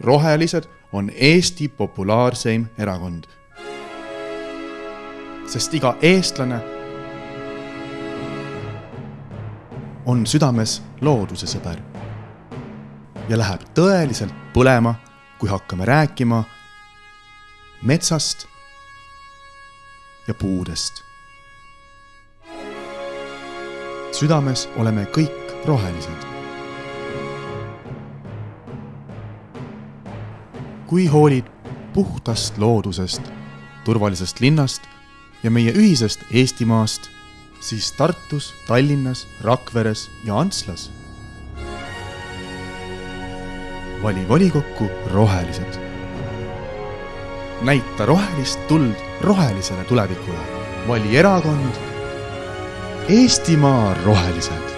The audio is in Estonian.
rohelised on Eesti populaarseim erakond. sest iga eestlane on südames looduse sõber ja läheb tõeliselt põlema, kui hakkame rääkima metsast ja puudest. südames oleme kõik rohelised. Kui hoolid puhtast loodusest, turvalisest linnast ja meie ühisest Eestimaast, siis Tartus, Tallinnas, Rakveres ja Antslas vali volikokku rohelised. näita rohelist tuld rohelisele tulevikule. vali erakond Eestimaa Rohelised